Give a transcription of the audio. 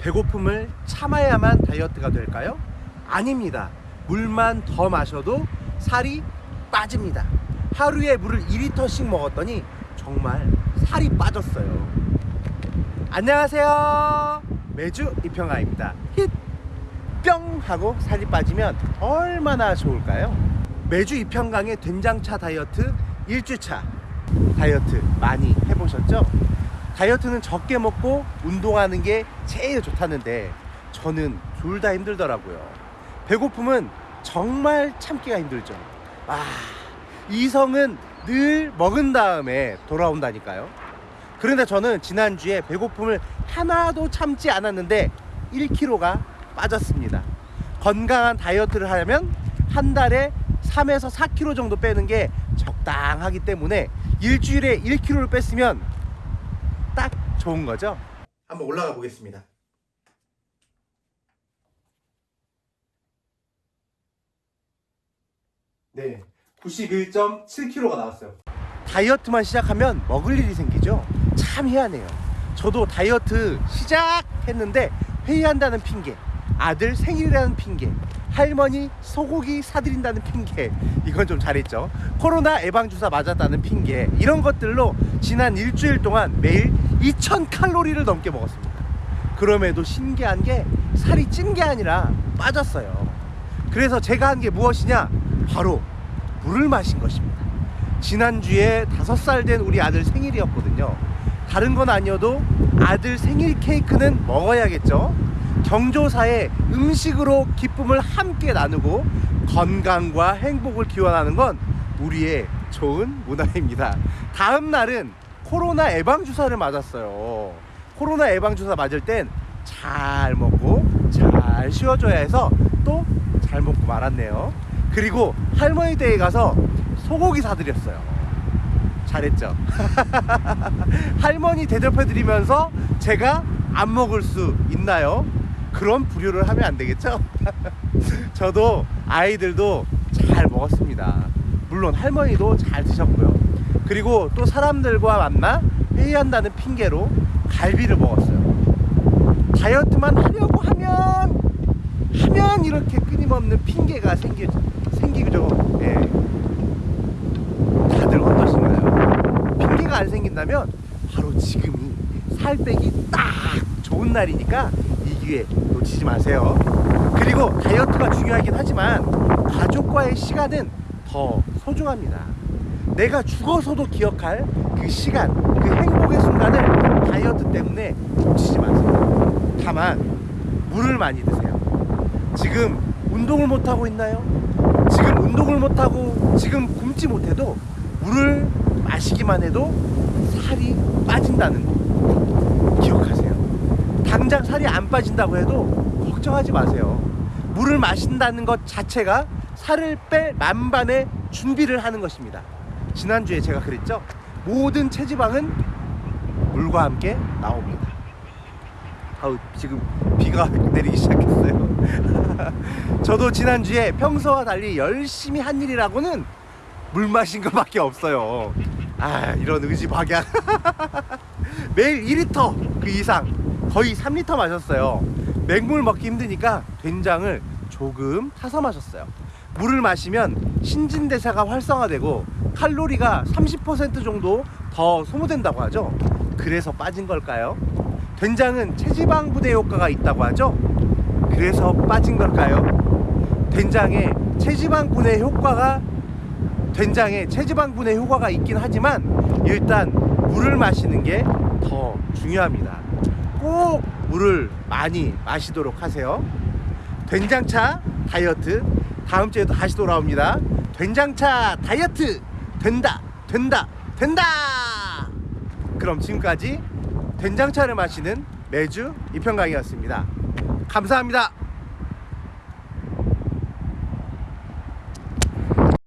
배고픔을 참아야만 다이어트가 될까요? 아닙니다. 물만 더 마셔도 살이 빠집니다. 하루에 물을 2리터씩 먹었더니 정말 살이 빠졌어요. 안녕하세요. 매주 이평아입니다. 힛! 뿅! 하고 살이 빠지면 얼마나 좋을까요? 매주 이평강의 된장차 다이어트 1주차 다이어트 많이 해보셨죠? 다이어트는 적게 먹고 운동하는 게 제일 좋다는데 저는 둘 다 힘들더라고요. 배고픔은 정말 참기가 힘들죠. 아, 이성은 늘 먹은 다음에 돌아온다니까요. 그런데 저는 지난주에 배고픔을 하나도 참지 않았는데 1kg가 빠졌습니다. 건강한 다이어트를 하려면 한 달에 3에서 4kg 정도 빼는 게 적당하기 때문에 일주일에 1kg를 뺐으면 딱 좋은 거죠. 한번 올라가 보겠습니다. 네, 91.7kg가 나왔어요. 다이어트만 시작하면 먹을 일이 생기죠. 참 희한해요. 저도 다이어트 시작했는데 회의한다는 핑계, 아들 생일이라는 핑계, 할머니 소고기 사드린다는 핑계, 이건 좀 잘했죠. 코로나 예방주사 맞았다는 핑계, 이런 것들로 지난 일주일 동안 매일 2000칼로리를 넘게 먹었습니다. 그럼에도 신기한 게 살이 찐 게 아니라 빠졌어요. 그래서 제가 한 게 무엇이냐? 바로 물을 마신 것입니다. 지난주에 다섯 살된 우리 아들 생일이었거든요. 다른 건 아니어도 아들 생일 케이크는 먹어야겠죠. 경조사에 음식으로 기쁨을 함께 나누고 건강과 행복을 기원하는 건 우리의 좋은 문화입니다. 다음 날은 코로나 예방주사를 맞았어요. 코로나 예방주사 맞을 땐 잘 먹고 잘 쉬어줘야 해서 또 잘 먹고 말았네요. 그리고 할머니 댁에 가서 소고기 사드렸어요. 잘했죠. 할머니 대접해드리면서 제가 안 먹을 수 있나요? 그런 불효를 하면 안 되겠죠? 저도 아이들도 잘 먹었습니다. 물론 할머니도 잘 드셨고요. 그리고 또 사람들과 만나 회의한다는 핑계로 갈비를 먹었어요. 다이어트만 하려고 하면 하면 이렇게 끊임없는 핑계가 생기, 생기죠. 예. 다들 어떠신가요? 핑계가 안 생긴다면 바로 지금이 살 빼기 딱 좋은 날이니까 이 기회 놓치지 마세요. 그리고 다이어트가 중요하긴 하지만 가족과의 시간은 더 소중합니다. 내가 죽어서도 기억할 그 시간, 그 행복의 순간을 다이어트 때문에 놓치지 마세요. 다만 물을 많이 드세요. 지금 운동을 못 하고 있나요? 지금 운동을 못 하고 지금 굶지 못해도 물을 마시기만 해도 살이 빠진다는 거. 당장 살이 안 빠진다고 해도 걱정하지 마세요. 물을 마신다는 것 자체가 살을 뺄 만반의 준비를 하는 것입니다. 지난주에 제가 그랬죠? 모든 체지방은 물과 함께 나옵니다. 아우 지금 비가 내리기 시작했어요. 저도 지난주에 평소와 달리 열심히 한 일이라고는 물 마신 것밖에 없어요. 아 이런 의지박약. 매일 2리터 그 이상 거의 3리터 마셨어요. 맹물 먹기 힘드니까 된장을 조금 타서 마셨어요. 물을 마시면 신진대사가 활성화되고 칼로리가 30% 정도 더 소모된다고 하죠. 그래서 빠진 걸까요? 된장은 체지방 분해 효과가 있다고 하죠. 그래서 빠진 걸까요? 된장에 체지방 분해 효과가 된장에 체지방 분해 효과가 있긴 하지만 일단 물을 마시는 게 더 중요합니다. 꼭 물을 많이 마시도록 하세요. 된장차 다이어트 다음 주에도 다시 돌아옵니다. 된장차 다이어트 된다 된다 된다. 그럼 지금까지 된장차를 마시는 매주 이평강이었습니다. 감사합니다.